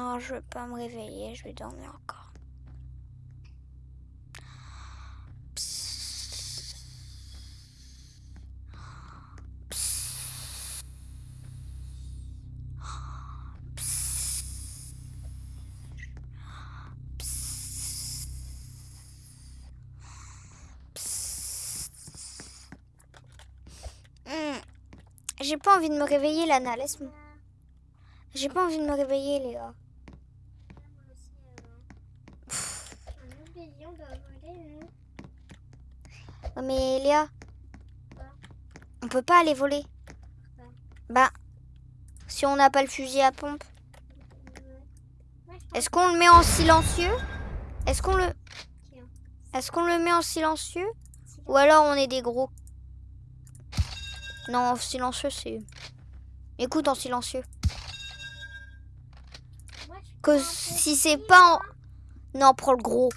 Non, je veux pas me réveiller, je vais dormir encore. J'ai pas envie de me réveiller, Lana. Laisse-moi. J'ai pas envie de me réveiller, les gars. Oh, mais Léa, on peut pas aller voler. Bah, si on n'a pas le fusil à pompe. Est-ce qu'on le met en silencieux? Est-ce qu'on le... Est-ce qu'on le met en silencieux? Ou alors on est des gros? Non, en silencieux, c'est... Écoute en silencieux. Que si c'est pas en... Non, prends le gros.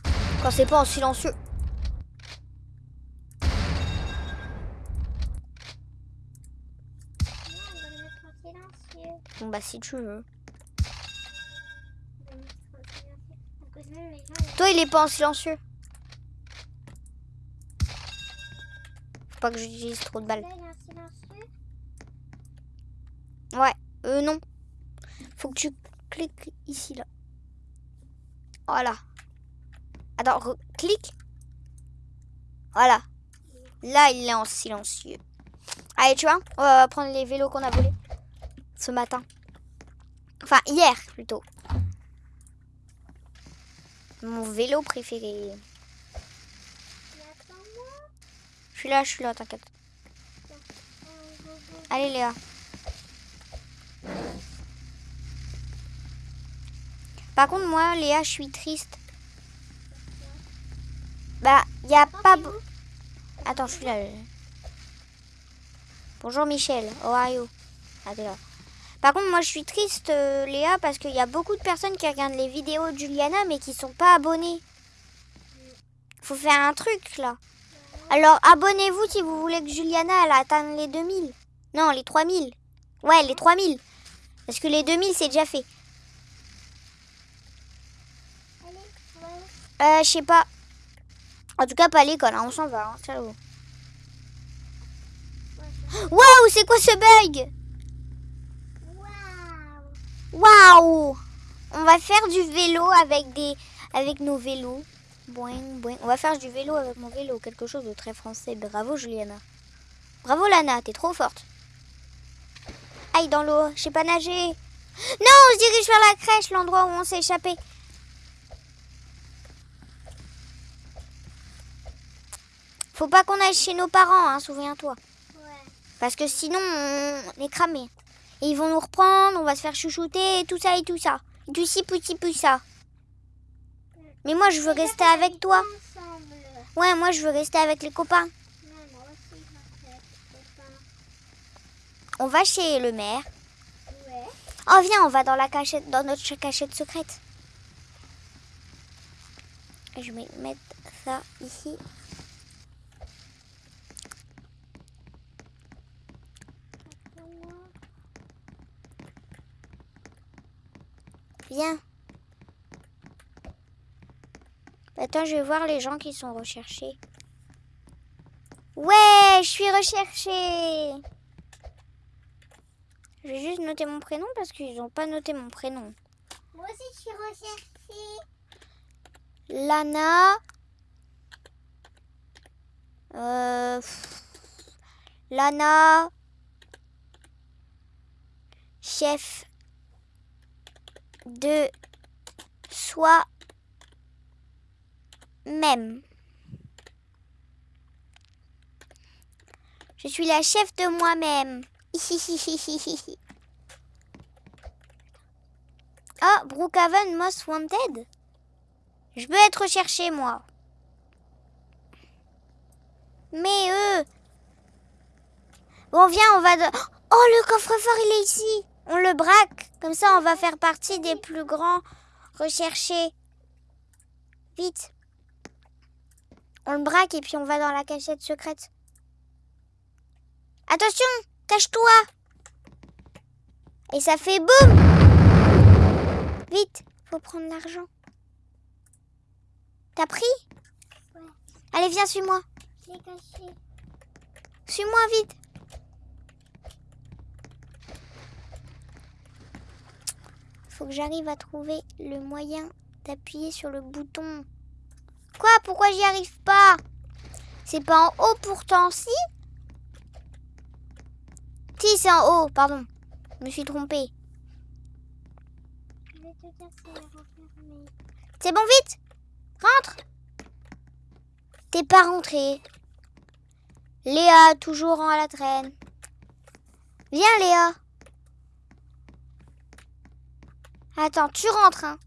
Quand c'est pas en silencieux. Bah si tu veux. Toi il est pas en silencieux. Faut pas que j'utilise trop de balles. Ouais, euh non. Faut que tu cliques ici là. Voilà. Attends, clique. Voilà. Là, il est en silencieux. Allez, tu vois, on va prendre les vélos qu'on a volés ce matin. Enfin, hier plutôt. Mon vélo préféré. Je suis là, je suis là, t'inquiète. Allez Léa. Par contre, moi, Léa, je suis triste. Bah, n'y a pas... Attends, je suis là. Bonjour Michel, you? Ah, là. Par contre, moi, je suis triste, euh, Léa, parce qu'il y a beaucoup de personnes qui regardent les vidéos de Juliana, mais qui sont pas abonnées. Faut faire un truc, là. Alors, abonnez-vous si vous voulez que Juliana, atteigne les 2000. Non, les 3000. Ouais, les 3000. Parce que les 2000, c'est déjà fait. Euh, je sais pas. En tout cas, pas à l'école, hein. on s'en va. Hein. Waouh, c'est quoi ce bug? Waouh On va faire du vélo avec des avec nos vélos. Boing, boing. On va faire du vélo avec mon vélo, quelque chose de très français. Bravo Juliana. Bravo Lana, t'es trop forte. Aïe dans l'eau, je sais pas nager. Non, on se dirige vers la crèche, l'endroit où on s'est échappé. Faut pas qu'on aille chez nos parents, hein, souviens-toi. Parce que sinon, on est cramé. Et ils vont nous reprendre, on va se faire chouchouter, et tout ça et tout ça. Du ci, petit, tout ça. Mais moi, je veux rester avec toi. Ouais, moi, je veux rester avec les copains. On va chez le maire. Oh, viens, on va dans la cachette, dans notre cachette secrète. Je vais mettre ça ici. Attends, je vais voir les gens qui sont recherchés. Ouais, je suis recherchée. Je vais juste noter mon prénom parce qu'ils n'ont pas noté mon prénom. Moi aussi, je suis recherchée. Lana. Euh, Lana. Chef de soi-même. Je suis la chef de moi-même. Ah, Brookhaven Most Wanted Je veux être recherché, moi. Mais eux... Bon, viens, on va... De... Oh, le coffre-fort, il est ici on le braque. Comme ça, on va faire partie des plus grands recherchés. Vite. On le braque et puis on va dans la cachette secrète. Attention, cache-toi. Et ça fait boum. Vite, faut prendre l'argent. T'as pris? Ouais. Allez, viens, suis-moi. Je l'ai caché. Suis-moi vite. Faut que j'arrive à trouver le moyen d'appuyer sur le bouton. Quoi? Pourquoi j'y arrive pas? C'est pas en haut pourtant, si? Si, c'est en haut, pardon. Je me suis trompée. C'est bon, vite Rentre T'es pas rentré. Léa, toujours en la traîne. Viens, Léa. Attends, tu rentres, hein.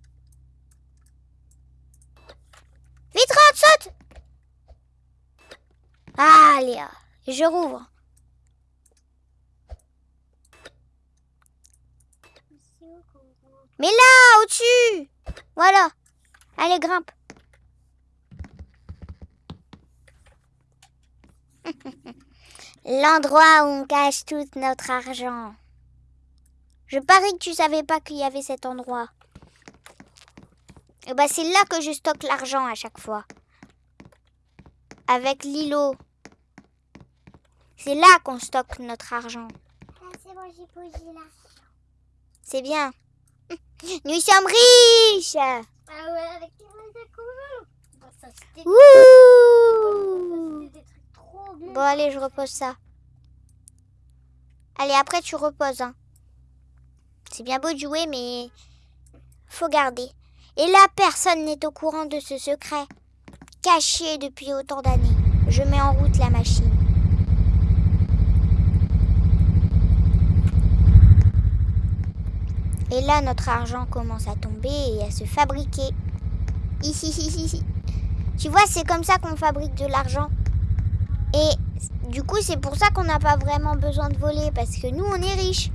Vite, rentre, saute Ah, Léa, je rouvre. Mais là, au-dessus Voilà. Allez, grimpe. L'endroit où on cache tout notre argent. Je parie que tu savais pas qu'il y avait cet endroit. Et bah c'est là que je stocke l'argent à chaque fois. Avec l'îlot. C'est là qu'on stocke notre argent. Ah, c'est bon, j'ai posé là. C'est bien. Nous sommes riches Ah ouais, avec les. Bon, ça, trop. Bon, allez, je repose ça. Allez, après, tu reposes. hein. C'est bien beau de jouer, mais faut garder. Et là, personne n'est au courant de ce secret. Caché depuis autant d'années. Je mets en route la machine. Et là, notre argent commence à tomber et à se fabriquer. Ici, ici, ici. Tu vois, c'est comme ça qu'on fabrique de l'argent. Et du coup, c'est pour ça qu'on n'a pas vraiment besoin de voler, parce que nous, on est riches.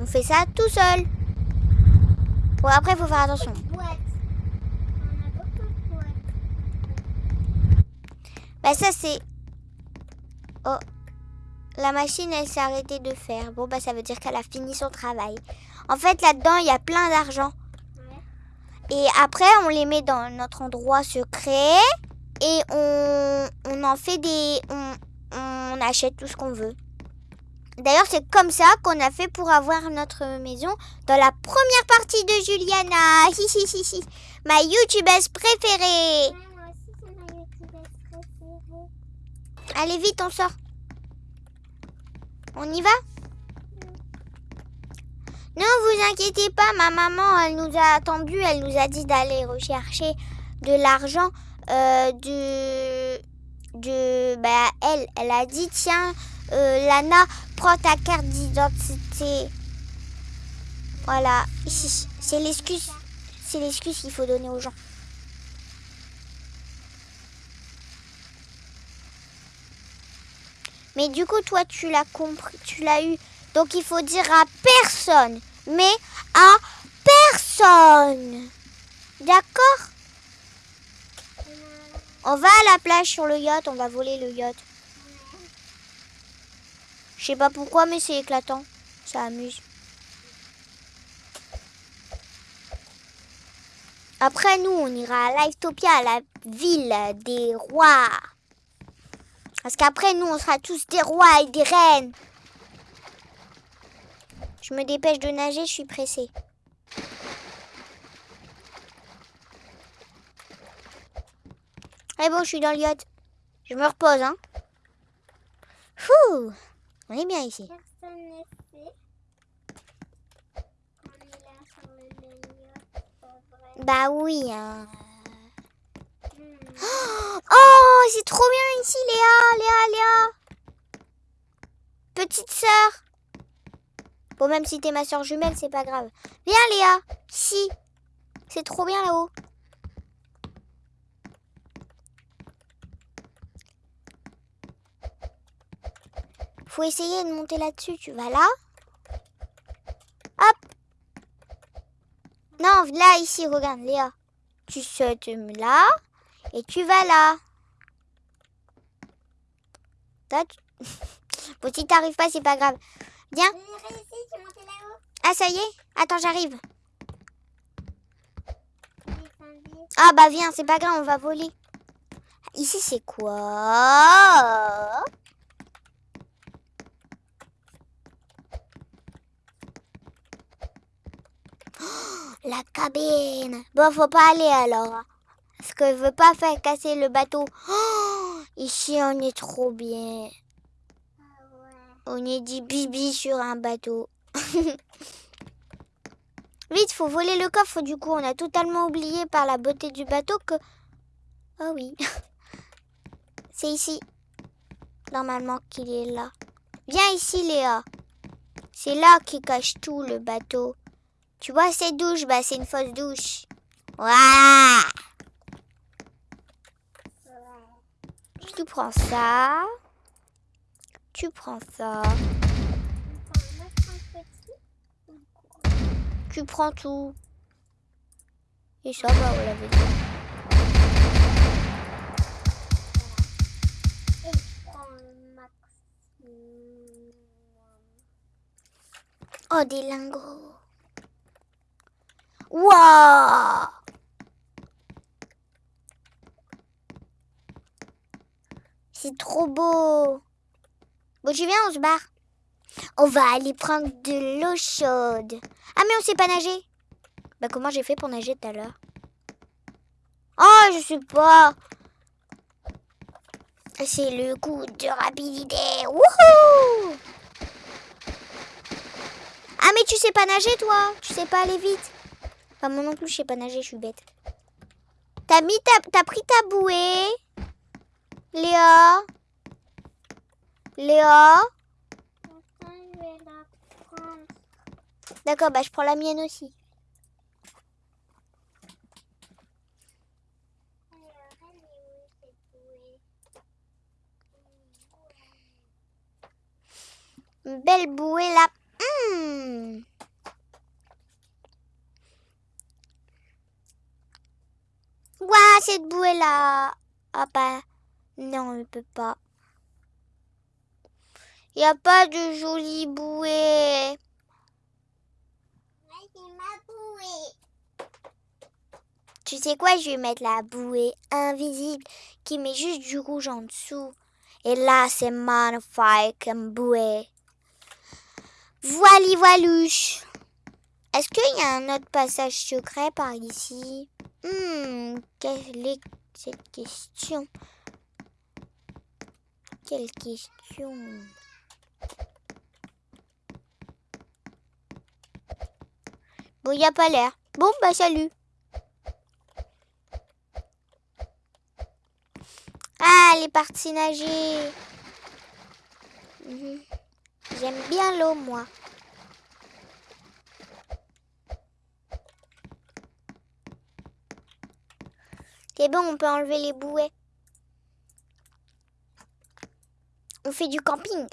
On fait ça tout seul. Bon, après, il faut faire attention. Boîte. On a beaucoup de boîtes. Bah, ça, c'est... Oh, la machine, elle s'est arrêtée de faire. Bon, bah, ça veut dire qu'elle a fini son travail. En fait, là-dedans, il y a plein d'argent. Ouais. Et après, on les met dans notre endroit secret. Et on, on en fait des... On, on achète tout ce qu'on veut. D'ailleurs, c'est comme ça qu'on a fait pour avoir notre maison dans la première partie de Juliana. Hi, hi, hi, hi. Ma youtubeuse préférée. Ouais, moi aussi, c'est ma youtubeuse préférée. Allez, vite, on sort. On y va? Non, vous inquiétez pas, ma maman, elle nous a attendu, elle nous a dit d'aller rechercher de l'argent euh, de... de... Bah, elle, elle a dit, tiens, euh, Lana, prends ta carte d'identité. Voilà, c'est l'excuse. C'est l'excuse qu'il faut donner aux gens. Mais du coup, toi, tu l'as compris, tu l'as eu. Donc, il faut dire à personne. Mais à personne. D'accord? On va à la plage sur le yacht, on va voler le yacht. Je sais pas pourquoi, mais c'est éclatant. Ça amuse. Après, nous, on ira à Livetopia, à la ville des rois. Parce qu'après, nous, on sera tous des rois et des reines. Je me dépêche de nager, je suis pressée. Eh bon, je suis dans le. Je me repose, hein. Fouh On est bien ici. Personne n'est fait. On est là sur le yacht, pas vrai. Bah oui, hein. Hmm. Oh, c'est trop bien ici, Léa, Léa, Léa. Petite sœur. Bon, même si t'es ma sœur jumelle, c'est pas grave. Viens, Léa. Si. C'est trop bien là-haut. Faut essayer de monter là-dessus. Tu vas là. Hop. Non, là, ici, regarde, Léa. Tu sautes là. Et tu vas là. Toi, tu- bon, si t'arrives pas, c'est pas grave. Viens. Ah, ça y est Attends, j'arrive. Ah bah viens, c'est pas grave, on va voler. Ici c'est quoi? La cabine. Bon, faut pas aller alors. hein. Parce que je veux pas faire casser le bateau. Ici on est trop bien. On est dit bibi sur un bateau. Vite, faut voler le coffre. Du coup, on a totalement oublié par la beauté du bateau que. Oh oui. C'est ici. Normalement qu'il est là. Viens ici, Léa. C'est là qui cache tout le bateau. Tu vois ces douches Bah, c'est une fausse douche. Ouais. Tu prends ça. Tu prends ça. Tu prends tout. Et ça, bah, on l'avait dit. Oh, des lingots. Waouh C'est trop beau. Bon, tu viens, on se barre. On va aller prendre de l'eau chaude. Ah, mais on sait pas nager. Bah, comment j'ai fait pour nager tout à l'heure? Oh, je sais pas. C'est le coup de rapidité. Wouhou Ah, mais tu sais pas nager, toi Tu sais pas aller vite Enfin, moi non plus, je sais pas nager, je suis bête. T'as mis ta... T'as pris ta bouée Léa Léa. D'accord, bah je prends la mienne aussi. Belle bouée là. Hmm. Ouah, cette bouée là. Ah bah, non, on peut pas. Il n'y a pas de jolie bouée. Ma bouée. Tu sais quoi, je vais mettre la bouée invisible qui met juste du rouge en dessous. Et là, c'est magnifique comme bouée. Voili voilouche. Est-ce qu'il y a un autre passage secret par ici? Hmm, quelle est cette question? Quelle question? Bon, il n'y a pas l'air. Bon, bah salut. Ah, elle est partie nager. J'aime bien l'eau, moi. C'est bon, on peut enlever les bouées. On fait du camping.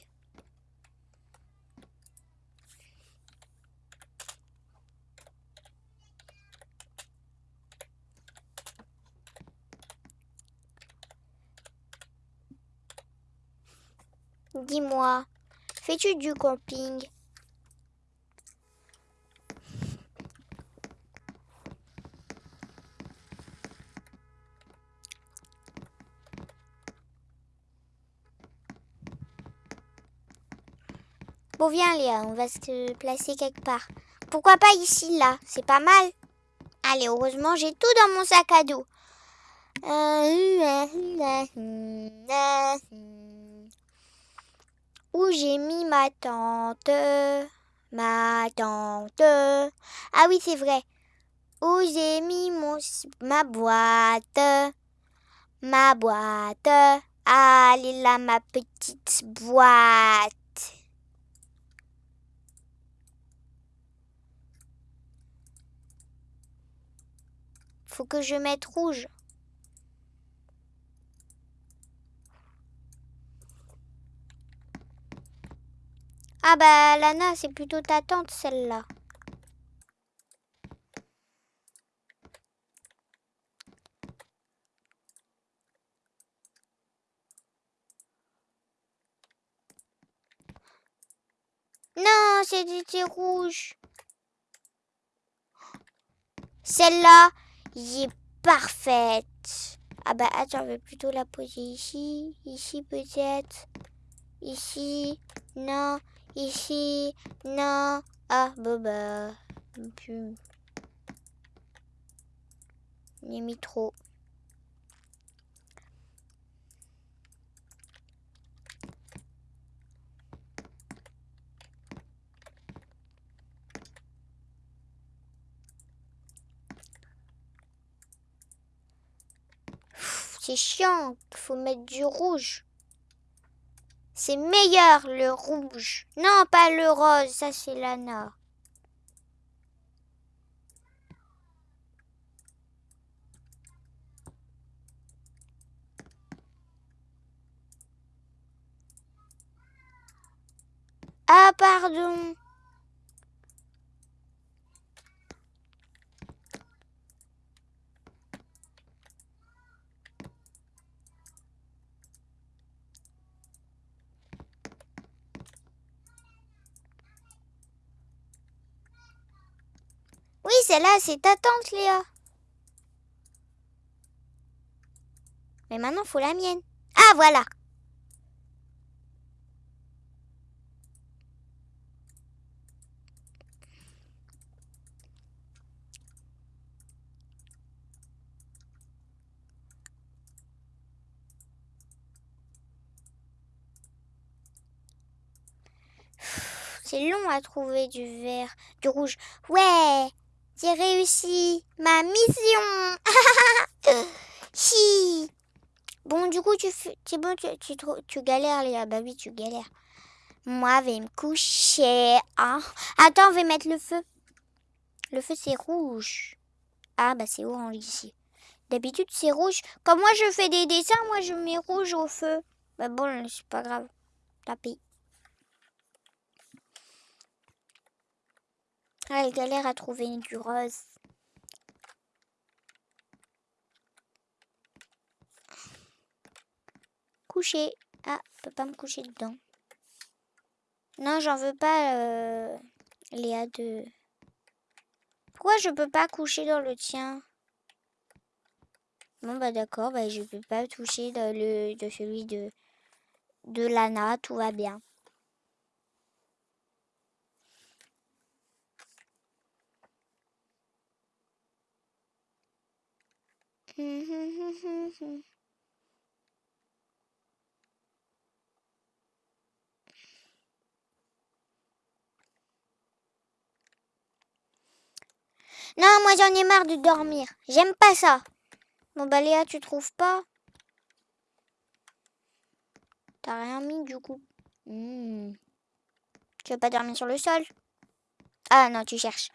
Dis-moi, fais-tu du camping? Bon, viens Léa, on va se placer quelque part. Pourquoi pas ici, là? C'est pas mal. Allez, heureusement, j'ai tout dans mon sac à dos. Où j'ai mis ma tante? Ma tante. Ah oui, c'est vrai. Où j'ai mis mon, ma boîte? Ma boîte. Allez là, ma petite boîte. Faut que je mette rouge. Ah bah Lana, c'est plutôt ta tante celle-là. Non, c'était rouge. Celle-là, j'ai parfaite. Ah bah attends, je vais plutôt la poser ici. Ici peut-être. Ici. Non. Ici. Non. Ah, bah bah. J'ai mis trop. C'est chiant, faut mettre du rouge. C'est meilleur le rouge. Non, pas le rose, ça c'est Lana. Ah, pardon. Oui, celle-là, c'est ta tante, Léa. Mais maintenant, faut la mienne. Ah, voilà. C'est long à trouver du vert, du rouge. Ouais, j'ai réussi ma mission. si. Bon, du coup, tu c'est bon, tu, tu, tu galères, Léa. Bah oui, tu galères. Moi, je vais me coucher. Hein. Attends, on va mettre le feu. Le feu, c'est rouge. Ah, bah c'est orange ici. D'habitude, c'est rouge. Comme moi, je fais des dessins, moi, je mets rouge au feu. Bah bon, c'est pas grave. Tapis. Elle galère à trouver du rose. Coucher. Ah, je peux pas me coucher dedans. Non, j'en veux pas, euh, Léa de... Pourquoi je peux pas coucher dans le tien? Bon, bah d'accord, bah, je peux pas toucher de celui de, de Lana, tout va bien. Non, moi j'en ai marre de dormir. J'aime pas ça. Bon bah Léa, tu trouves pas? T'as rien mis du coup. Hmm. Tu veux pas dormir sur le sol? Ah non, tu cherches.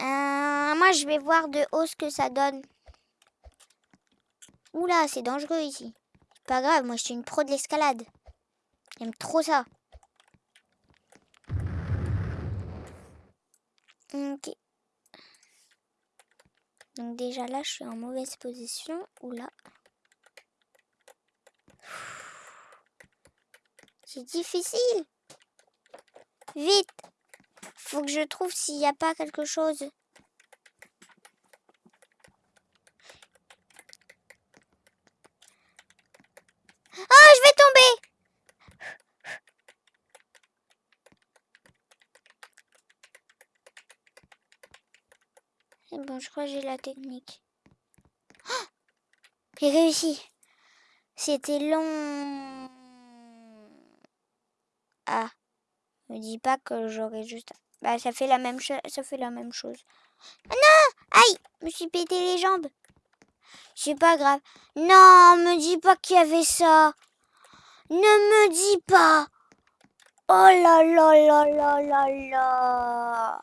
Euh, moi je vais voir de haut ce que ça donne. Oula, c'est dangereux ici. Pas grave, moi je suis une pro de l'escalade. J'aime trop ça. Ok. Donc déjà là, je suis en mauvaise position. Oula. C'est difficile. Vite. Faut que je trouve s'il n'y a pas quelque chose. Oh, je vais tomber. C'est je crois que j'ai la technique. Oh j'ai réussi. C'était long. Ah. Me dis pas que j'aurais juste... Bah, ça fait la même chose. Ça fait la même chose. Ah non Aïe Je me suis pété les jambes. C'est pas grave. Non, me dis pas qu'il y avait ça. Ne me dis pas. Oh là là là là là là.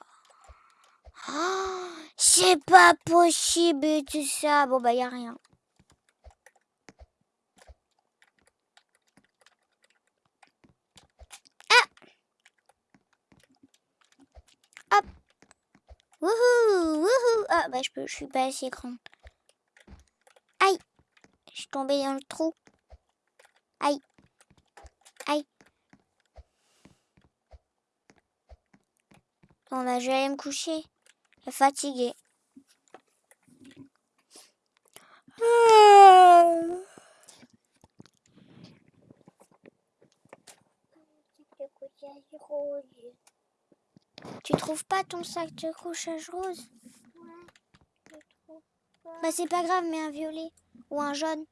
C'est pas possible tout ça. Bon, bah, y a rien. Ah Hop Wouhou Wouhou Ah, bah, je, peux, je suis pas assez grande. Aïe Je suis tombée dans le trou. Aïe Aïe Bon, bah, je vais aller me coucher fatigué. Tu trouves pas ton sac de couchage rose? Bah c'est pas grave, mais un violet ou un jaune.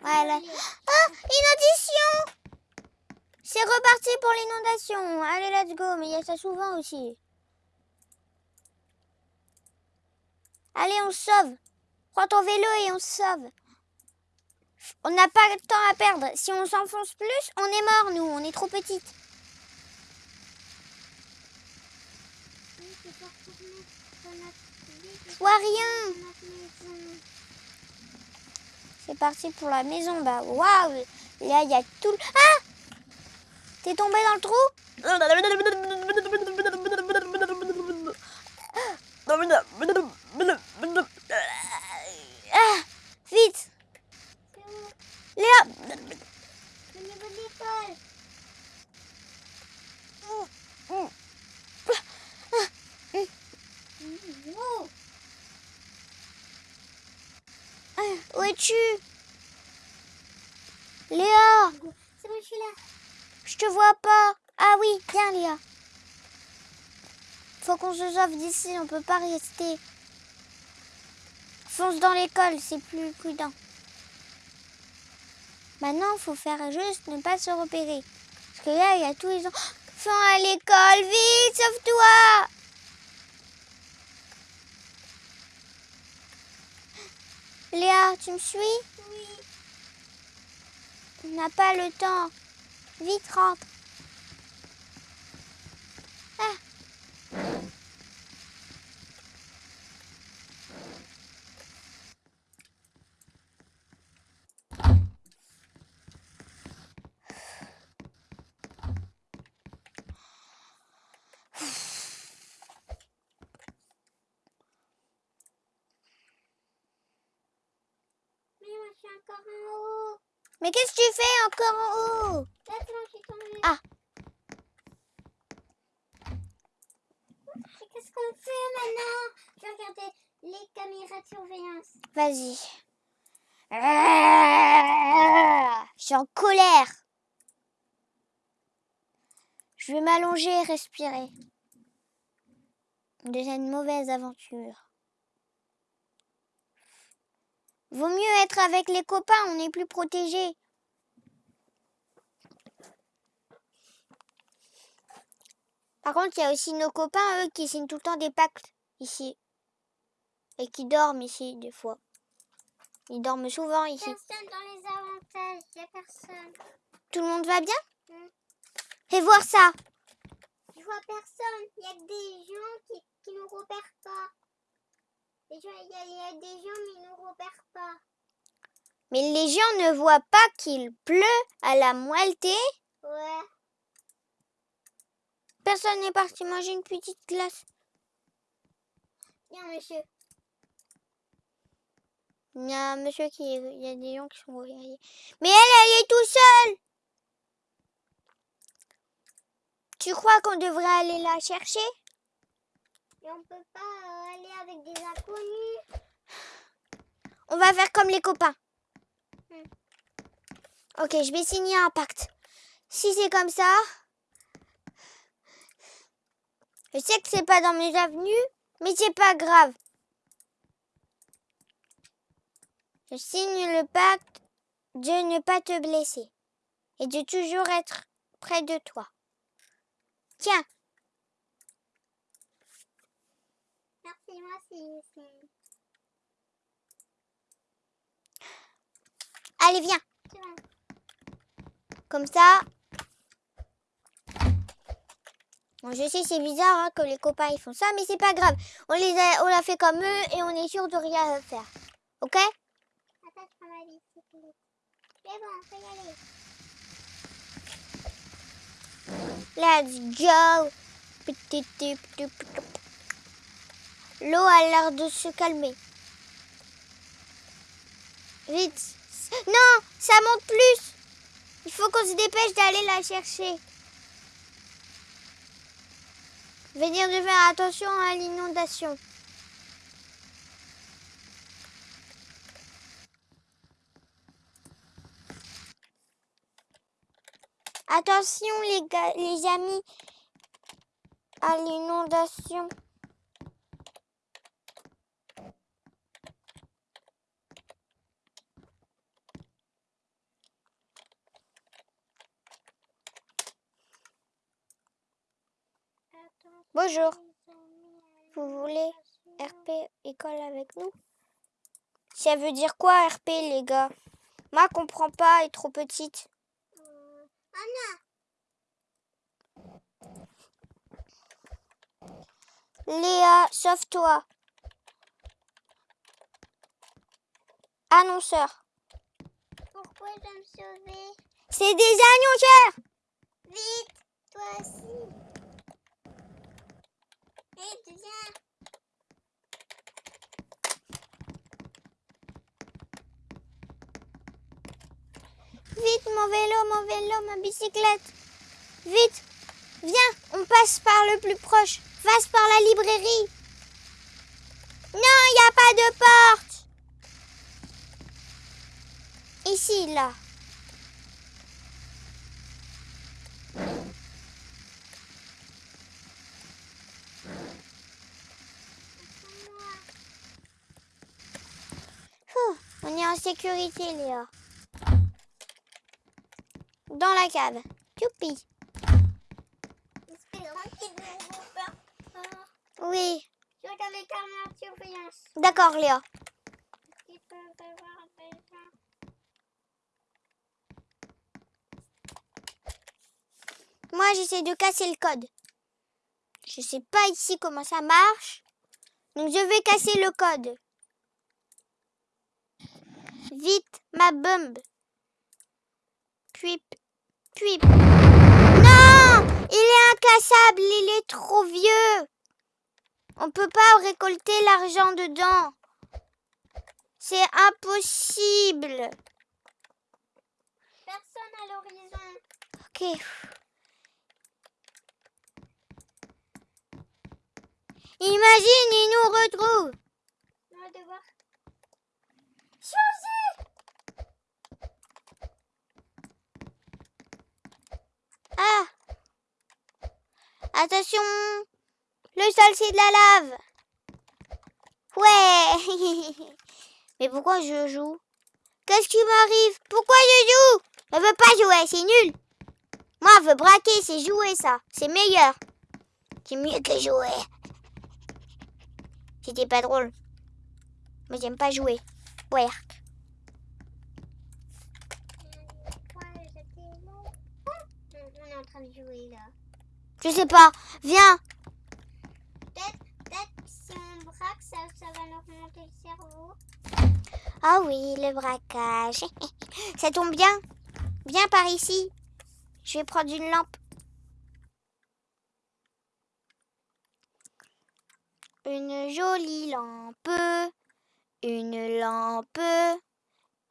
Voilà. Ah, Une audition c'est reparti pour l'inondation. Allez, let's go. Mais il y a ça souvent aussi. Allez, on sauve. Prends ton vélo et on sauve. On n'a pas de temps à perdre. Si on s'enfonce plus, on est mort, nous. On est trop vie, Je vois rien. C'est parti pour la maison. Bah, waouh. Là, il y a tout. le- Ah T'es tombé dans le trou? Ah Vite Léa. Wow. Où es-tu? Léa C'est bon, je suis là. Je te vois pas. Ah oui, viens Léa. Faut qu'on se sauve d'ici, on peut pas rester. Fonce dans l'école, c'est plus prudent. Maintenant, faut faire juste ne pas se repérer. Parce que là, il y a tous les enfants à l'école. Vite, sauve-toi Léa, tu me suis? Oui. On n'a pas le temps. Vite, rentre. Ah. Mais qu'est-ce que tu fais encore en haut Là, c'est bon, je suis tombée. Ah. Qu'est-ce qu'on fait maintenant? Je vais regarder les caméras de surveillance. Vas-y. Ah, Je suis en colère. Je vais m'allonger et respirer. De cette mauvaise aventure. Vaut mieux être avec les copains, on est plus protégés. Par contre, il y a aussi nos copains, eux, qui signent tout le temps des pactes ici. Et qui dorment ici, des fois. Ils dorment souvent ici. Personne dans les avantages. Il n'y a personne. Tout le monde va bien? Mm. Fais voir ça. Je vois personne. Il y a des gens qui, qui nous repèrent pas. Il y, y a des gens, mais ils nous repèrent pas. Mais les gens ne voient pas qu'il pleut à la moitié. Ouais. Personne n'est parti manger une petite glace. Bien, monsieur. Il y a un monsieur qui... Il y a des gens qui sont réveillés. Mais elle, elle est tout seule. Tu crois qu'on devrait aller la chercher? Et on peut pas aller avec des inconnus. On va faire comme les copains. Hmm. Ok, je vais signer un pacte. Si c'est comme ça, je sais que c'est pas dans mes avenues, mais c'est pas grave. Je signe le pacte de ne pas te blesser et de toujours être près de toi. Tiens, Merci, moi allez viens. Comme ça. Je sais, c'est bizarre hein, que les copains ils font ça, mais c'est pas grave. On les a, on l'a fait comme eux et on est sûr de rien faire. Ok? Attends, je prends ma bicyclette. C'est bon, on y aller. Let's go. L'eau a l'air de se calmer. Vite. Non, ça monte plus. Il faut qu'on se dépêche d'aller la chercher. Venir de faire attention à l'inondation. Attention les gars, les amis, à l'inondation. Bonjour. Vous voulez RP école avec nous? Ça veut dire quoi RP les gars? Ma comprend pas, elle est trop petite. Anna, Léa, sauve-toi. Annonceur. pourquoi je dois me sauver? C'est des annonceurs Vite, toi aussi. Vite, mon vélo, mon vélo, ma bicyclette. Vite, viens, on passe par le plus proche. Passe par la librairie. Non, il n'y a pas de porte. Ici, là. Ouh, on est en sécurité, Léa. Dans la cave. Youpi. Oui. D'accord, Léa. Moi, j'essaie de casser le code. Je sais pas ici comment ça marche. Donc, je vais casser le code. Vite, ma bombe. Puis, puis. Non Il est incassable, il est trop vieux. On peut pas récolter l'argent dedans. C'est impossible. Personne à l'horizon. Ok. Imagine, il nous retrouve. On va devoir changer. Ah Attention Le sol, c'est de la lave Ouais Mais pourquoi je joue? Qu'est-ce qui m'arrive? Pourquoi je joue? Je veux pas jouer, c'est nul Moi, je veux braquer, c'est jouer, ça. C'est meilleur. C'est mieux que jouer. C'était pas drôle. Mais j'aime pas jouer. Ouais. Quoi, j'étais là. On on est en train de jouer là. Je sais pas. Viens Peut-être, si on braque, ça, ça va nous remonter le cerveau. Ah oui, le braquage. Ça tombe bien. Viens par ici. Je vais prendre une lampe. Une jolie lampe. Une lampe.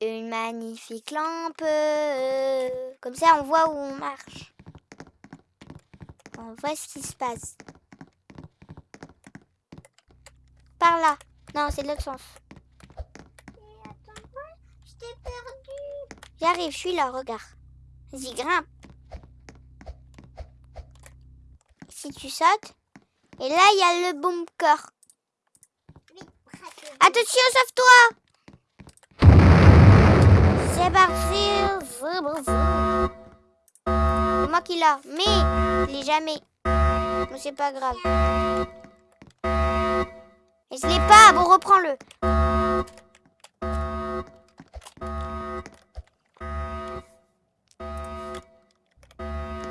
Une magnifique lampe. Comme ça, on voit où on marche. On voit ce qui se passe. Par là. Non, c'est de l'autre sens. J'arrive, je suis là, regarde. Vas-y, grimpe. Si tu sautes. Et là, il y a le bunker. Vite, braque. Attention, sauve-toi C'est parti. Moi qui l'a. Mais, il est jamais. Mais c'est pas grave. Et je l'ai pas. Bon, reprends-le.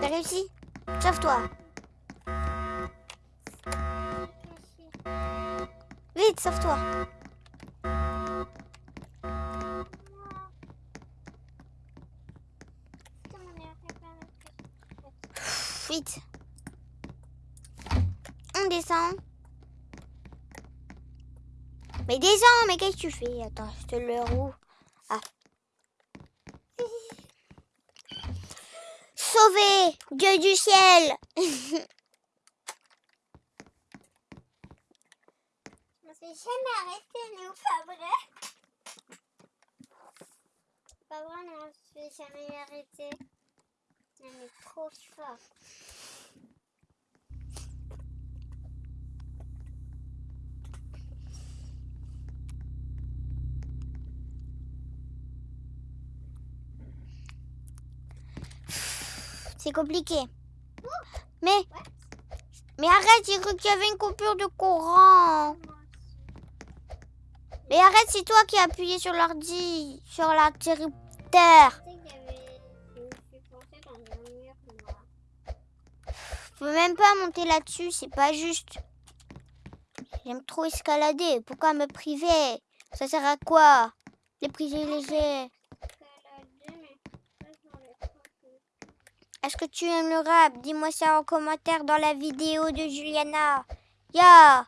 T'as réussi? Sauve-toi. Vite, sauve-toi. On descend. Mais descends, mais qu'est-ce que tu fais? Attends, je te le roue. Ah. Sauvé Dieu du ciel On s'est jamais arrêté, nous, pas vrai? Pas vrai, non, on s'est jamais arrêté. C'est compliqué. Mais, mais arrête, j'ai cru qu'il y avait une coupure de courant. Mais arrête, c'est toi qui as appuyé sur l'ordi, sur l'interrupteur. Tu peux même pas monter là-dessus, c'est pas juste. J'aime trop escalader. Pourquoi me priver? Ça sert à quoi? Les privilégiés. Est-ce que tu aimes le rap Dis-moi ça en commentaire dans la vidéo de Juliana. Ya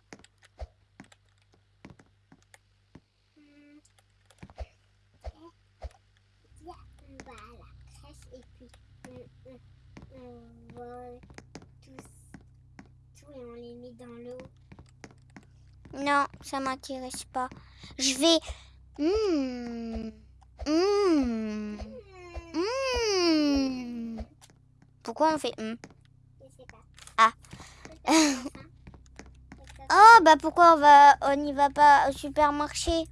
tous tout et on les met dans l'eau. Non, ça m'intéresse pas. Je vais... Hmm. Hmm. Hmm. Pourquoi on fait Je sais pas. Ah. Oh, bah pourquoi on va, on n'y va pas au supermarché?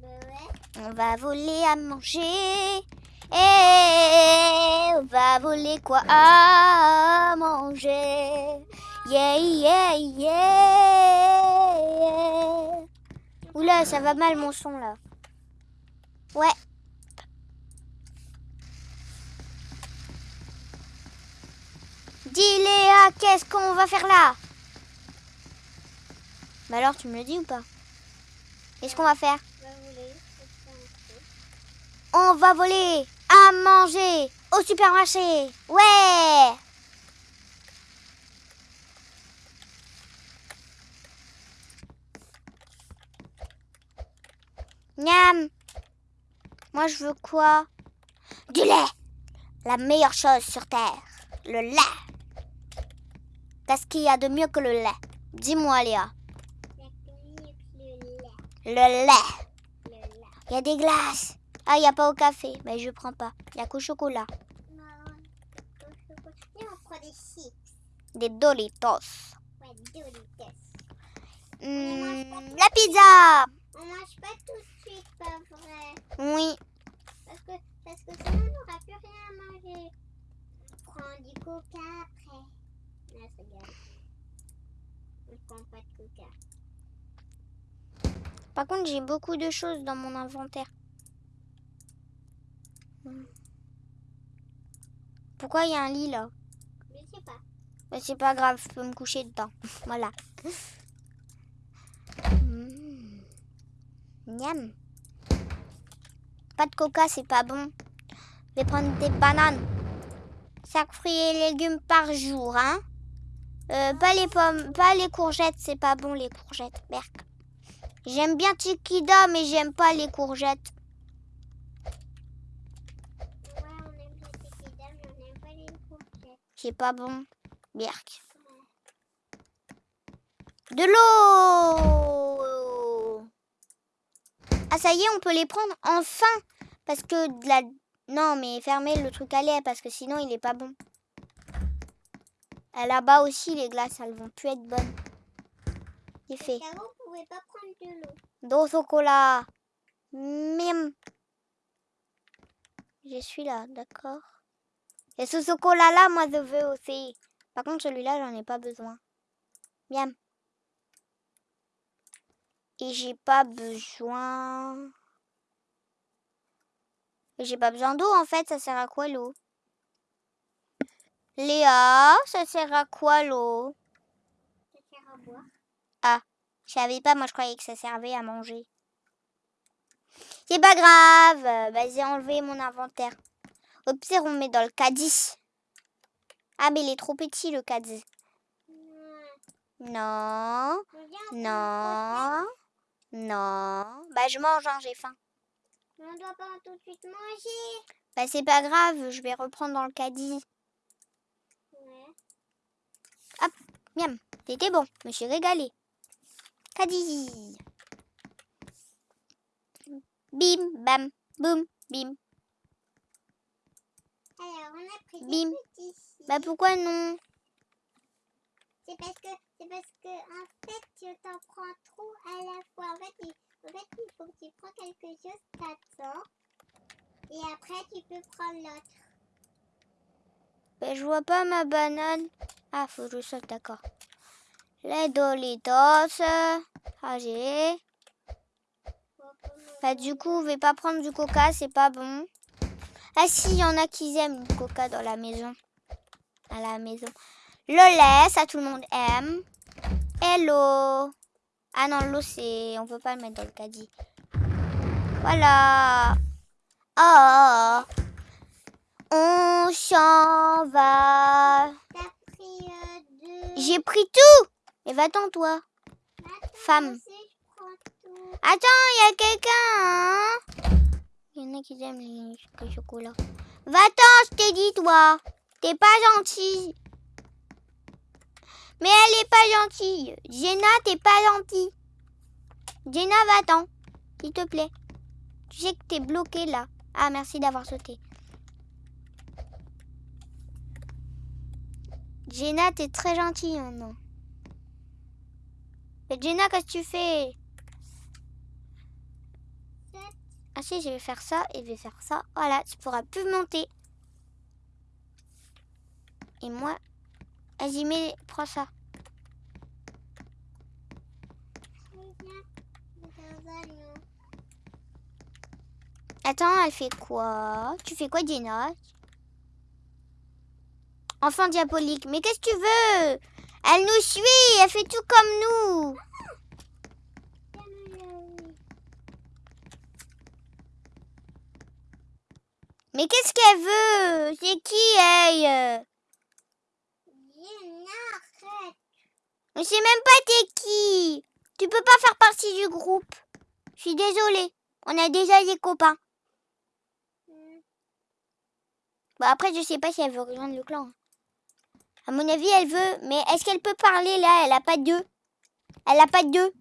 Bah ouais. On va voler à manger. Et on va voler quoi? À manger. Yeah, yeah, yeah. Oula, ça va mal mon son là. Ouais. Dis Léa, qu'est-ce qu'on va faire là? Bah alors tu me le dis ou pas? Qu'est-ce qu'on va faire? On va voler à manger au supermarché. Ouais Miam Moi je veux quoi? Du lait La meilleure chose sur Terre. Le lait Qu'est-ce qu'il y a de mieux que le lait Dis-moi Léa. Le lait. Le lait Le lait. Il y a des glaces. Ah, il n'y a pas au café. Mais je prends pas. Il n'y a qu'au chocolat. Non. Et on prend des chips. Des Doritos. Ouais, Doritos. Hmm, la pizza On mange pas tout de suite, pas vrai. Oui. Parce que, parce que sinon, on n'aura plus rien à manger. On prend du coca après. Non, c'est bien. On prend pas de coca. Par contre, j'ai beaucoup de choses dans mon inventaire. Pourquoi il y a un lit là? Je sais pas. C'est pas grave, je peux me coucher dedans. Voilà. Miam. Pas de coca, c'est pas bon. Je vais prendre des bananes. 5 fruits et légumes par jour, hein. Euh, pas les pommes, pas les courgettes, c'est pas bon les courgettes. Berk. J'aime bien Tikida, mais j'aime pas les courgettes. Pas les courgettes. C'est pas bon. Berk. De l'eau Ah ça y est, on peut les prendre enfin Parce que de la... Non, mais fermez le truc à lait parce que sinon il est pas bon. Et Là-bas aussi, les glaces, elles vont plus être bonnes. C'est fait. On pouvait pas prendre de l'eau. Dos chocolat. Mim. Je suis là, d'accord. Et ce chocolat-là, moi, je veux aussi. Par contre, celui-là, j'en ai pas besoin. Miam. Et j'ai pas besoin... J'ai pas besoin d'eau, en fait. Ça sert à quoi, l'eau? Léa, ça sert à quoi, l'eau? Ça sert à boire. Je savais pas, moi je croyais que ça servait à manger. C'est pas grave, bah, j'ai enlevé mon inventaire. Au pire, on met dans le caddie. Ah, mais il est trop petit le caddie. Non. Non, non, non. Bah, je mange, hein, j'ai faim. On doit pas tout de suite manger. Bah, c'est pas grave, je vais reprendre dans le caddie. Ouais. Miam, c'était bon, je me suis régalée. Caddie. Bim, bam, boum, bim. Alors, on a pris des Bim. petits. Bah pourquoi non? C'est parce que, c'est parce que, en fait, tu t'en prends trop à la fois. En fait, il, en faut que tu prends quelque chose, t'attends. Et après, tu peux prendre l'autre. Bah je vois pas ma banane. Ah, faut que je saute, d'accord. Les Dolitos. Ah, j'ai. Bah du coup, on va pas prendre du coca, c'est pas bon. Ah si, il y en a qui aiment le coca dans la maison. À la maison. Le lait, ça tout le monde aime. L'eau. Ah non, l'eau c'est... On peut pas le mettre dans le caddie. Voilà. Oh. On s'en va. Euh. J'ai pris tout. Mais va-t'en toi. Attends, femme. Attends, il y a quelqu'un. hein Il y en a qui aiment les le chocolat. Va-t'en, je t'ai dit, toi. T'es pas gentille. Mais elle est pas gentille. Jenna, t'es pas gentille. Jenna, va-t'en. S'il te plaît. Tu sais que t'es bloquée là. Ah, merci d'avoir sauté. Jenna, t'es très gentille maintenant. Mais Jenna, qu'est-ce que tu fais? Ah si, je vais faire ça et je vais faire ça. Voilà, tu pourras plus monter. Et moi, vas-y, mets, prends ça. Attends, elle fait quoi? Tu fais quoi, Jenna Enfant diabolique. Mais qu'est-ce que tu veux? Elle nous suit, elle fait tout comme nous. Mais qu'est-ce qu'elle veut? C'est qui, elle? Je sais même pas t'es qui. Tu peux pas faire partie du groupe. Je suis désolée. On a déjà des copains. Bon, après, je sais pas si elle veut rejoindre le clan. À mon avis, elle veut. Mais est-ce qu'elle peut parler là? Elle a pas d'eux. Elle a pas d'eux.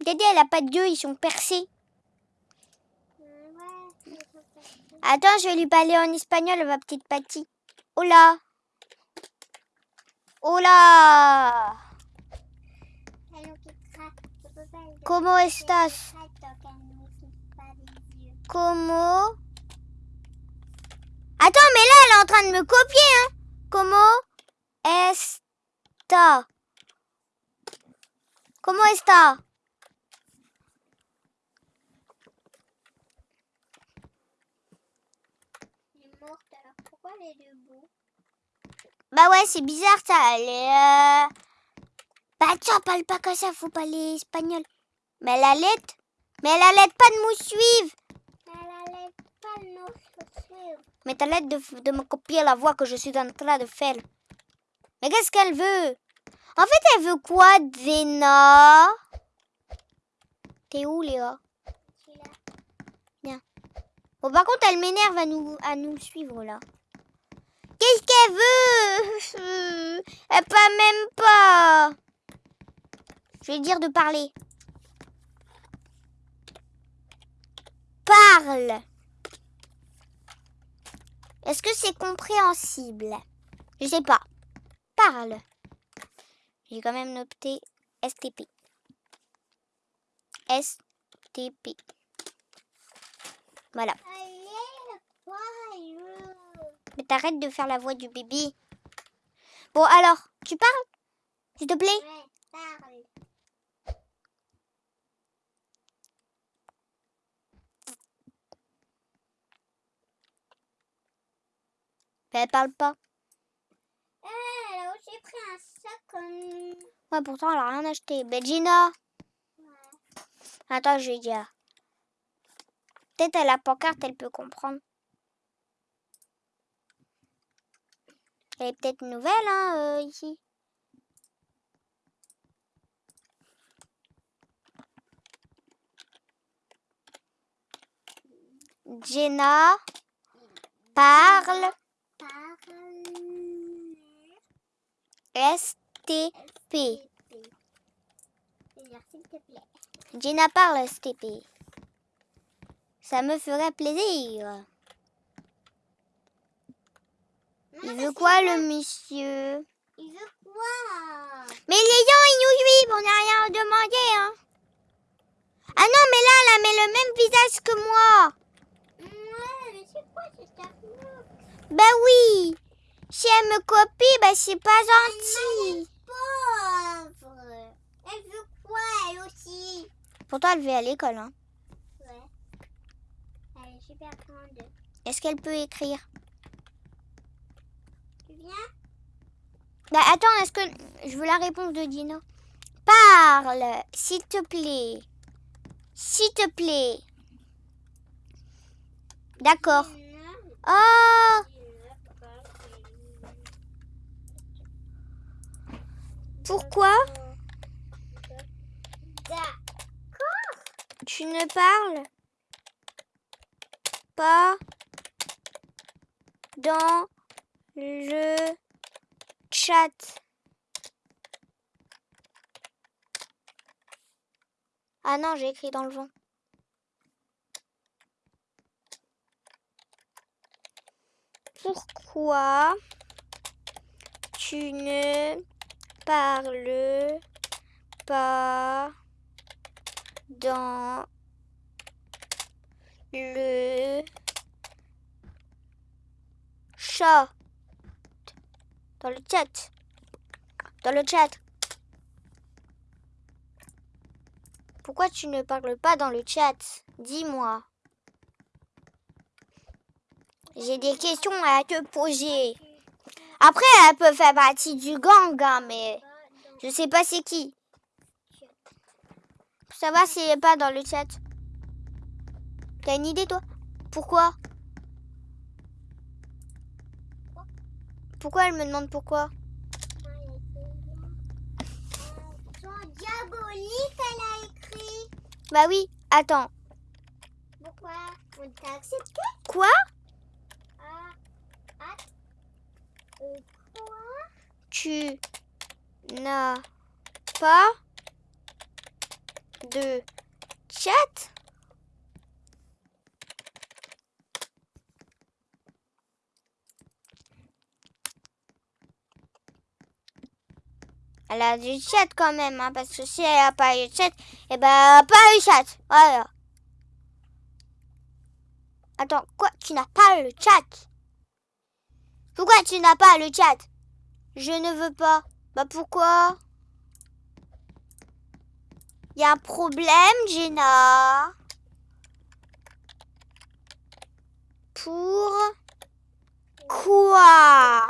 Regardez, elle a pas d'eux. Ils sont percés. Attends, je vais lui parler en espagnol, ma petite pas le Como laisser estás? secrète tant qu'elle nous ouvre pas les yeux. Como Attends, mais là, elle est en train de me copier, hein. Como esta Como esta Elle est morte, alors pourquoi elle est debout? Bah ouais, c'est bizarre, ça. Elle est... euh, Bah tiens, parle pas comme ça, faut parler espagnol. Mais elle allait... Mais elle allait pas de nous suivre Elle allait pas nous suivre. Mais t'as l'aide de, de me copier la voix que je suis en train de faire. Mais qu'est-ce qu'elle veut? En fait, elle veut quoi, Zena? T'es où, Léa? Je suis là. Bon, par contre, elle m'énerve à nous, à nous suivre, là. Qu'est-ce qu'elle veut? Elle parle même pas. Je vais dire de parler. Parle. Est-ce que c'est compréhensible? Je sais pas. Parle. J'ai quand même noté STP. STP. Voilà. Mais t'arrêtes de faire la voix du bébé. Bon, alors, tu parles S'il te plaît? Ouais, parle. Mais elle parle pas. Eh, elle a aussi pris un sac comme... Ouais, pourtant, elle a rien acheté. Ben, Gina. Ouais. Attends, je vais dire. Peut-être à la pancarte, elle peut comprendre. Elle peut-être nouvelle, hein, euh, ici. Jenna parle. STP. Jenna parle STP. Ça me ferait plaisir. Il veut quoi, le monsieur? Il veut quoi? Mais les gens, ils nous suivent, on n'a rien demandé, hein. Ah non, mais là, elle a le même visage que moi. Ouais, mais c'est quoi cette Bah oui. Si elle me copie, bah c'est pas gentil. Pauvre Elle veut quoi, elle aussi? Pourtant, elle va à l'école, hein. Ouais. Elle est super grande. Est-ce qu'elle peut écrire? Bah attends, est-ce que... Je veux la réponse de Dino. Parle, s'il te plaît. S'il te plaît. D'accord. Oh Pourquoi? Tu ne parles pas dans le chat Ah non, j'ai écrit dans le vent. Pourquoi tu ne parles pas dans le chat? Dans le chat. Dans le chat. Pourquoi tu ne parles pas dans le chat? Dis-moi. J'ai des questions à te poser. Après, elle peut faire partie du gang, hein, mais je sais pas c'est qui. Ça va si elle est pas dans le chat T'as une idée, toi? Pourquoi? Pourquoi elle me demande pourquoi diabolique, elle a écrit. Bah oui, attends. Pourquoi On t'a accepté Quoi? Ah, ah. Euh, quoi? Tu n'as pas de chat? Elle a du chat quand même, hein, parce que si elle a pas eu de chat, eh ben, elle a pas eu chat. Voilà. Attends, quoi Tu n'as pas le chat? Pourquoi tu n'as pas le chat? Je ne veux pas. Bah pourquoi? Il y a un problème, Jenna Pour quoi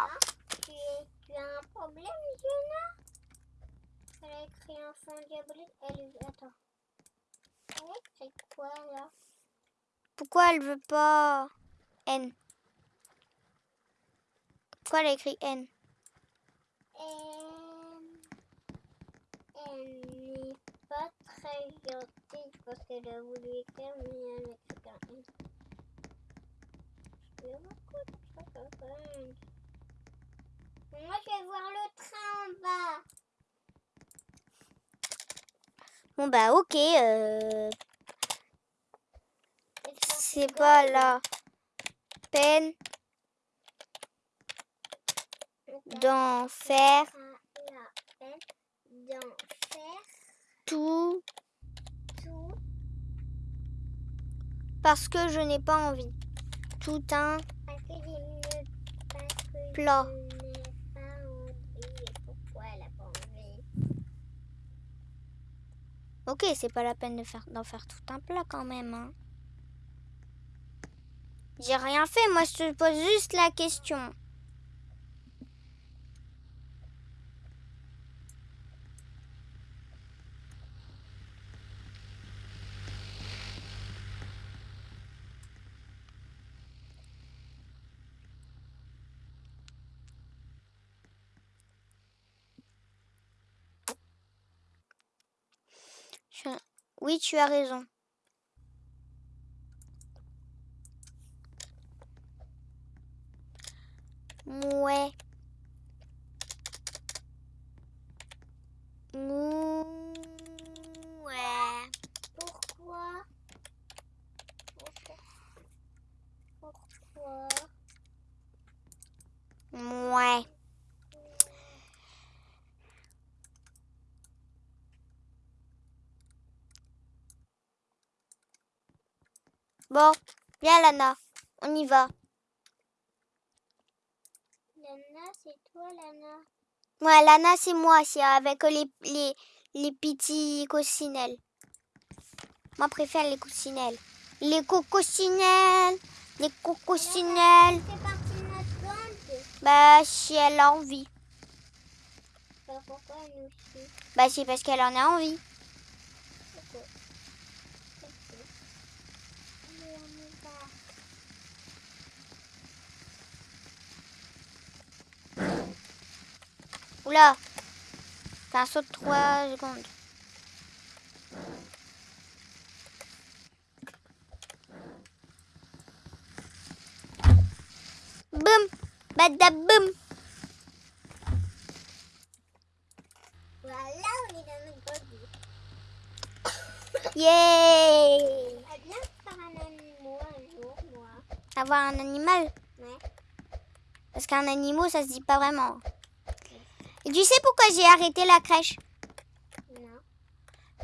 tu, es- tu as un problème, Jenna Elle Elle, attends. Elle a écrit quoi, là? Pourquoi elle veut pas N? Pourquoi elle a écrit N? Elle, elle n'est pas très gentille parce qu'elle a voulu écrire, mais elle a écrit un N. Je de. Moi, je vais voir le train en bas. Bon bah ok, euh, c'est pas la peine d'en faire tout tout parce que je n'ai pas envie. Tout un Plat. je n'ai pas envie. Et pourquoi elle a pas envie Ok, c'est pas la peine de faire d'en faire tout un plat quand même. Hein. J'ai rien fait, moi je te pose juste la question. Oui, tu as raison. Ouais. Ouais. Pourquoi? Pourquoi? Bon, viens Lana, on y va. Lana, c'est toi, Lana. Ouais, Lana, c'est moi, c'est avec les, les, les petits coccinelles. Moi, je préfère les coccinelles. Les coccinelles, les coccinelles. Bah, si elle a envie. Bah, pourquoi nous suit Bah, c'est parce qu'elle en a envie. Pourquoi Ok. Allez, on y va. Oula, c'est un saut de 3 secondes. Boum, badaboum. Voilà, on est dans notre body. Yeah J'aimerais bien faire un animal un jour, moi. Avoir un animal? Ouais. Parce qu'un animal, ça se dit pas vraiment. Et tu sais pourquoi j'ai arrêté la crèche? Non.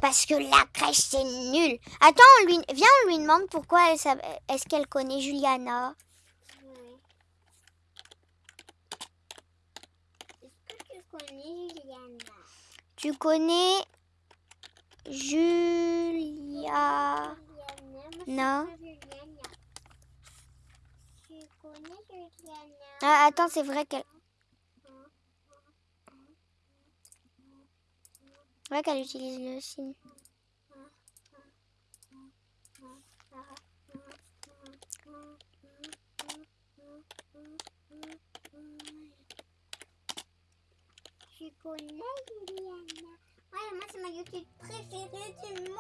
Parce que la crèche, c'est nul. Attends, on lui... viens, on lui demande pourquoi elle est-ce qu'elle connaît Juliana? Ouais. Est-ce que tu connais Juliana? Tu connais Julia? Juliana, Non. connais Juliana. Tu connais Juliana? Ah, attends, c'est vrai qu'elle... C'est vrai qu'elle utilise le signe. Tu connais Juliana Ouais, moi c'est ma YouTube préférée du monde.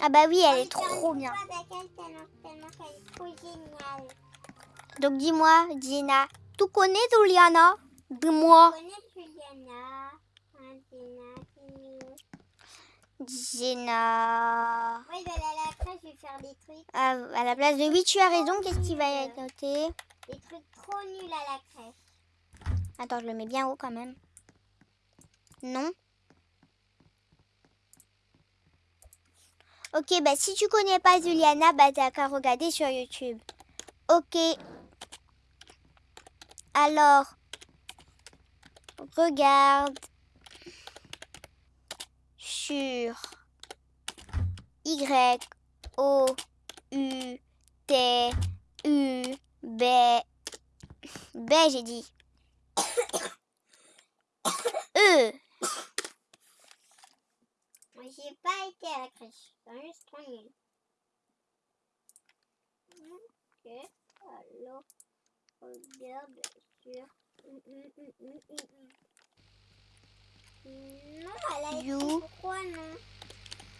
Ah bah oui, elle est trop bien. tellement qu'elle est trop géniale. Donc dis-moi, Gina, tu connais Juliana? Dis-moi. Tu connais Juliana Hein, Gina, c'est mignon. Gina. Ouais, je vais aller à la crèche, je vais faire des trucs, Ah, à la place de oui, tu as raison. Qu'est-ce qui va être noté? Des trucs trop nuls à la crèche. Attends, je le mets bien haut quand même. Non. Ok, bah si tu connais pas Juliana, bah t'as qu'à regarder sur YouTube. Ok. Alors, regarde sur Y O U T U B B j'ai dit. E Moi, j'ai pas été à la crèche. C'est juste nul. Ok. Alors, regarde sur. Hum, hum, hum, hum, hum, hum. Non, elle a You. écrit pourquoi non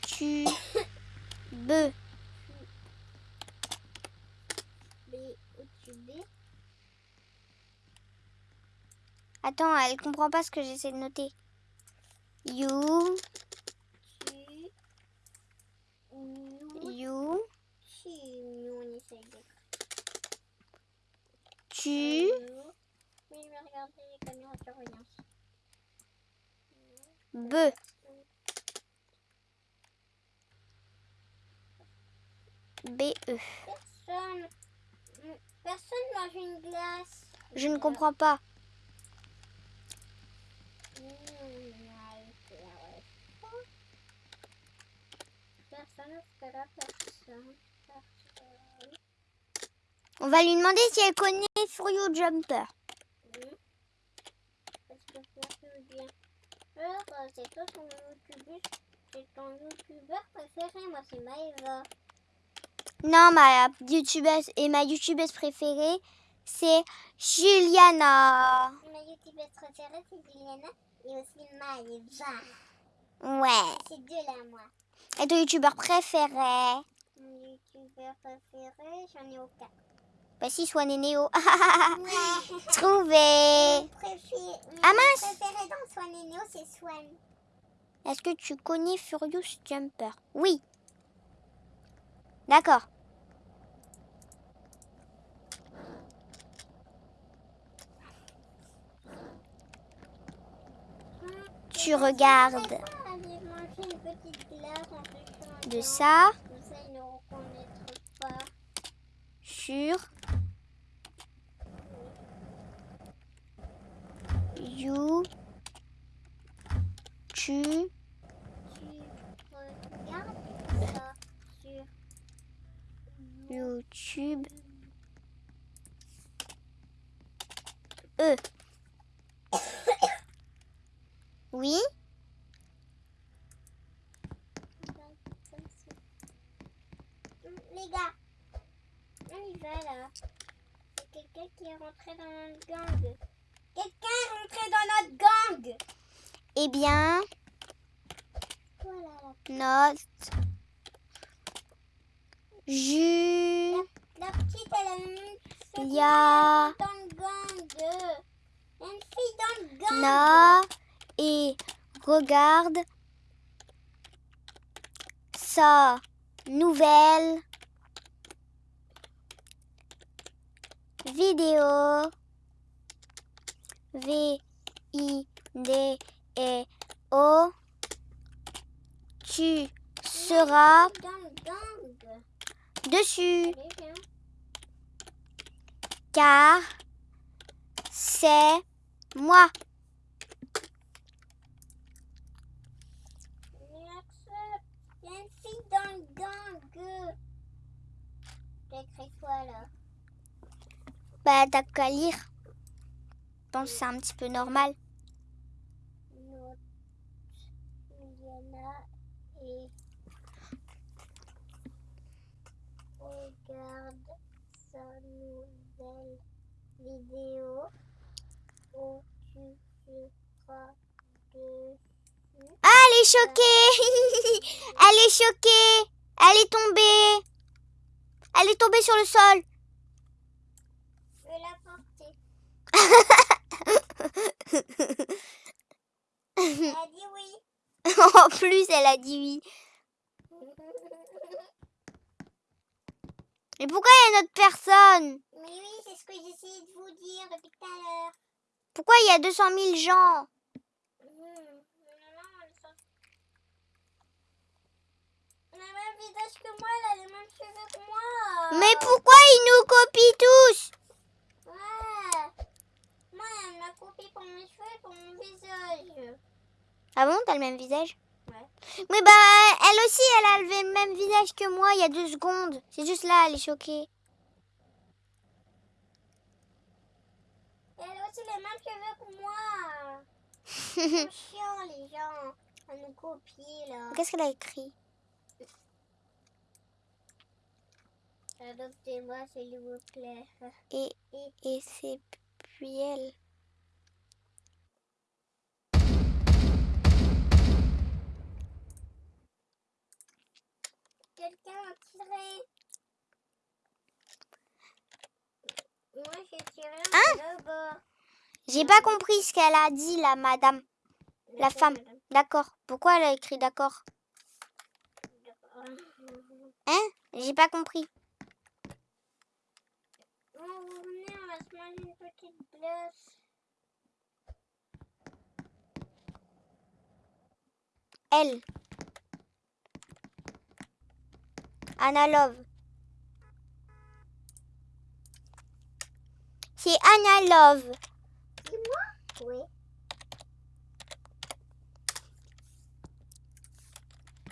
tu B B, tu B. Attends, elle comprend pas ce que j'essaie de noter. You Tu. You Tu. Nous, on essaye de. tu. Mais je vais regarder les caméras de surveillance. B B E. Personne. Personne mange une glace. Je ne comprends pas. On va lui demander si elle connaît Furio Jumper. Alors, euh, c'est toi ton youtubeur. C'est ton youtubeur préféré. Moi, c'est Maëva. Non, ma youtubeuse et ma youtubeuse préférée, c'est Juliana. Ma youtubeuse préférée, c'est Juliana. Et aussi Maëva. Ouais. C'est deux là, moi. Et ton youtubeur préféré? Mon youtubeur préféré, j'en ai aucun. Bah si, soit Nénéo. Ouais. Trouvé. Mon préféré, mon Ah, mince. préféré dans Swan et Neo, c'est Swan. Est-ce que tu connais Furious Jumper? Oui. D'accord. Tu regardes de ça. Sur Tu regardes ça sur YouTube E Oui Les gars, on y va là. C'est quelqu'un qui est rentré dans notre gang. Quelqu'un est rentré dans notre gang. Eh bien, Voilà, note Ju la, la petite, elle a une c'est Il y a- dans le gang. Une fille dans le gang. Na et regarde sa nouvelle vidéo V I D E O tu seras dessus car c'est moi. Il y a une fille dans le gang. T'as écrit quoi là Bah t'as qu'à lire. Je pense que c'est un petit peu normal. Regarde sa nouvelle vidéo où tu feras de Ah, elle est choquée Elle est choquée Elle est tombée Elle est tombée sur le sol Je vais la porter. Elle a dit oui. En plus, elle a dit oui. Mais pourquoi il y a notre personne Mais oui, c'est ce que j'essayais de vous dire depuis tout à l'heure. Pourquoi il y a 200 000 gens Hmm. Elle a le même visage que moi, elle a les mêmes cheveux que moi. Mais pourquoi ils nous copient tous Ouais. Moi, elle m'a copié pour mes cheveux et pour mon visage. Le même visage Ouais. Mais bah, elle aussi, elle a levé le même visage que moi il y a deux secondes. C'est juste là, elle est choquée. Elle a aussi les mêmes cheveux que moi. C'est chiant, les gens. À nous copier, là. Qu'est-ce qu'elle a écrit? Adoptez-moi, s'il vous plaît. Et, et c'est puis elle. Quelqu'un a tiré. Moi, j'ai tiré Hein. J'ai pas compris ce qu'elle a dit, la madame. La femme. D'accord. Pourquoi elle a écrit d'accord Hein J'ai pas compris. Oh, vous venez, on va se manger une petite glace. Elle. Anna Love. C'est Anna Love. C'est moi Oui.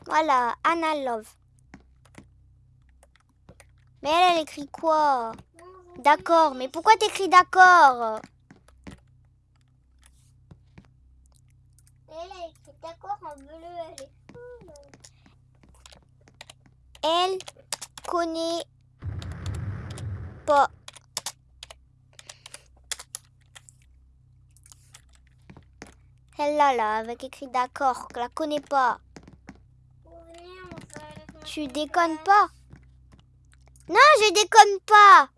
Voilà, Anna Love. Mais elle, elle écrit quoi? D'accord, mais pourquoi t'écris d'accord? Elle écrit d'accord en bleu, elle. Elle connaît pas. Celle-là, là, avec écrit d'accord, je la connais pas. Tu déconnes pas? Non, je déconne pas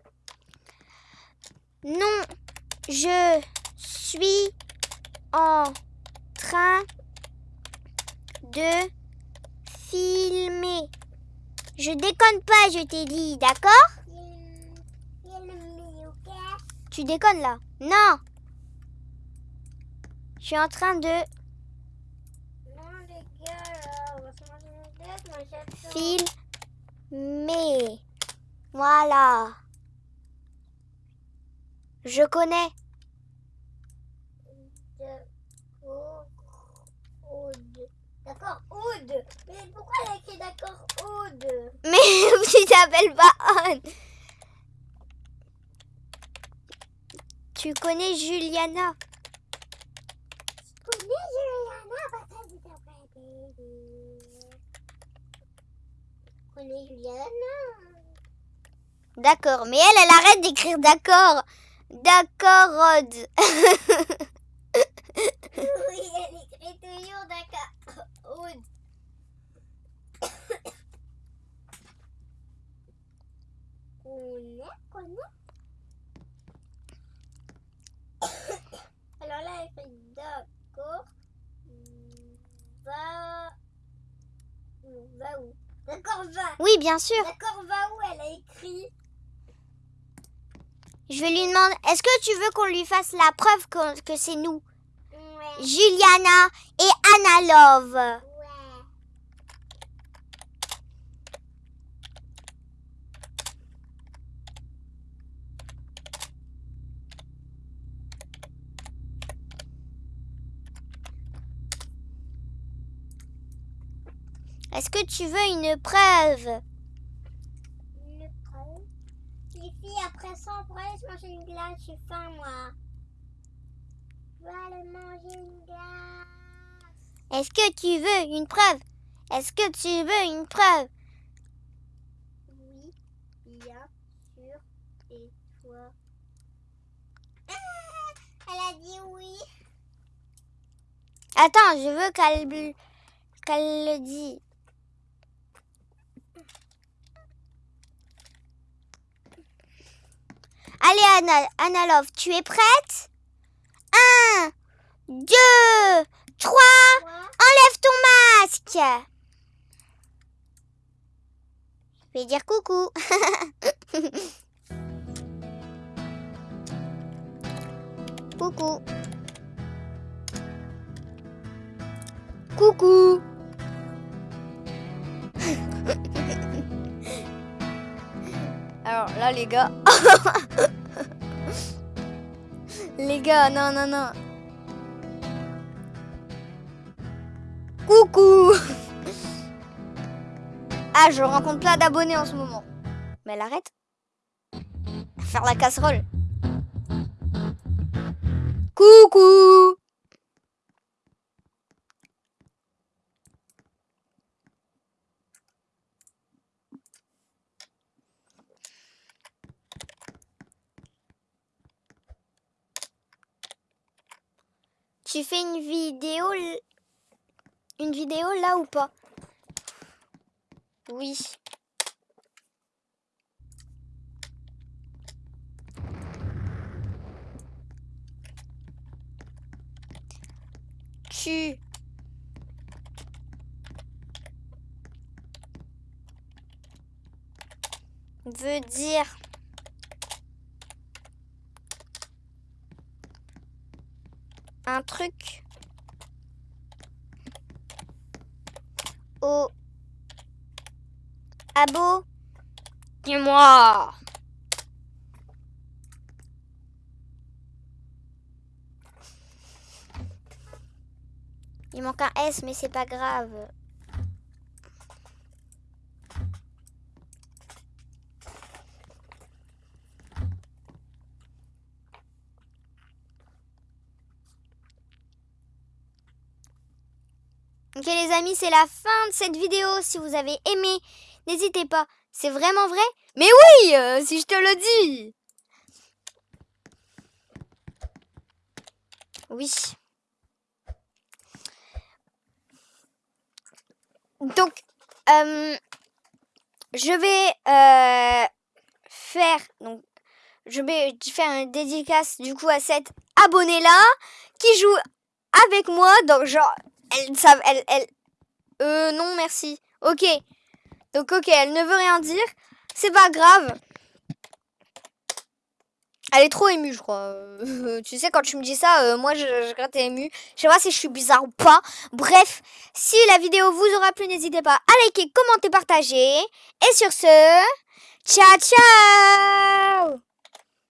Non, je suis en train de filmer. Je déconne pas, je t'ai dit, d'accord. Tu déconnes là Non Je suis en train de filmer. Voilà. Je connais. D'accord, Aude. Aude. Mais pourquoi elle a écrit d'accord, Aude Mais tu t'appelles pas Anne. Tu connais Juliana? Je connais Juliana? Parce que avez Je connais Juliana? D'accord, mais elle, elle arrête d'écrire d'accord. D'accord, Rod. Oui, elle écrit toujours d'accord, Connais. Alors là, elle fait d'accord. Va. Va où D'accord, va. oui, bien sûr. D'accord, va où Elle a écrit. Je vais lui demander, est-ce que tu veux qu'on lui fasse la preuve que, que c'est nous? Juliana et Anna Love. Ouais. Est-ce que tu veux une preuve? Une preuve? Les filles, après ça, on pourrait aller se manger une glace. J'ai faim, moi. Je vais aller manger une glace. Est-ce que tu veux une preuve? Est-ce que tu veux une preuve? Oui, bien sûr. Et toi? Ah, Elle a dit oui. Attends, je veux qu'elle qu'elle le dise. Allez, Anna, Anna Love, tu es prête? Un, deux, trois, enlève ton masque. Je vais dire coucou. coucou. Coucou. Alors là, les gars. les gars, non, non, non. Coucou. Ah, je rencontre plein d'abonnés en ce moment. Mais elle arrête. Faire la casserole. Coucou. Tu fais une vidéo une vidéo là ou pas? Oui. Tu veux dire un truc. Au abo Dis-moi. Il manque un S, mais c'est pas grave. Ok les amis, c'est la fin de cette vidéo. Si vous avez aimé, n'hésitez pas. C'est vraiment vrai? Mais oui, euh, si je te le dis. Oui. Donc, euh, je vais euh, faire donc je vais faire une dédicace du coup à cette abonnée là qui joue avec moi. Donc genre elle savent elle elle euh non merci. Ok. Donc ok, elle ne veut rien dire. C'est pas grave. Elle est trop émue, je crois. Euh, tu sais, quand tu me dis ça, euh, moi, je, je gratte émue. Je sais pas si je suis bizarre ou pas. Bref, si la vidéo vous aura plu, n'hésitez pas à liker, commenter, partager. Et sur ce, ciao, ciao